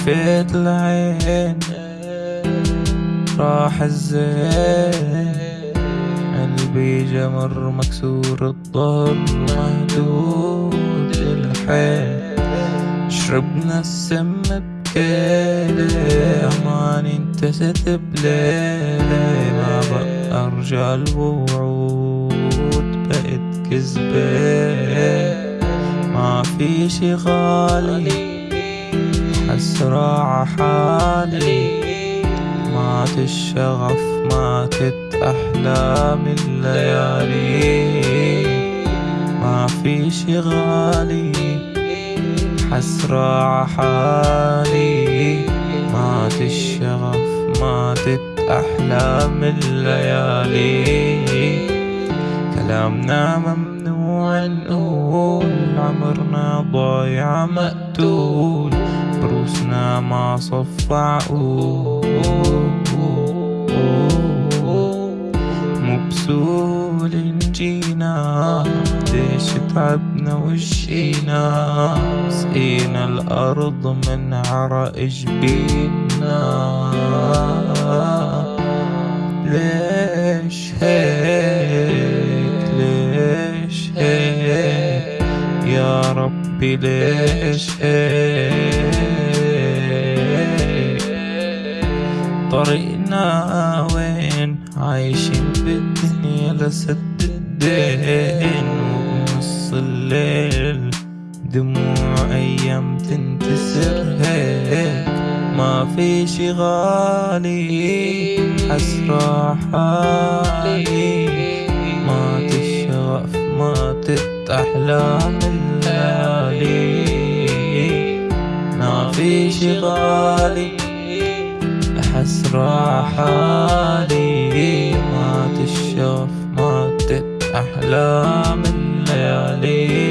شفيت العين راح الزين. قلبي جمر مكسور الظهر مهدود الحيل. شربنا السم بكيلة اماني انتست بليلة. ما بقى أرجع الوعود بقت كذبة. ما في شي غالي حسرة عحالي مات الشغف ماتت أحلام الليالي. ما في شي غالي. حسرة عحالي مات الشغف ماتت أحلام الليالي. كلامنا ممنوع نقول عمرنا ضايع مقتول. بروسنا ما صف عقول مبسول جينا ليش تعبنا وشينا سقينا الأرض من عرق جبينا ليش هيك؟ ليش هيك؟ يا ربي ليش هيك؟ طريقنا وين؟ عايشين بالدنيا لسد الدين وبنص الليل دموع أيام تنتسر هيك ما في شي غالي حسرة حالي. مات الشغف ماتت أحلام الليالي. ما في شي غالي. حسرة حالي مات الشغف ماتت أحلام الليالي